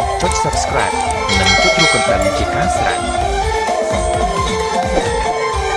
បន្ទាប់មកចុច Subscribe និងចុចរូបកណ្ដឹងជាការស្រេច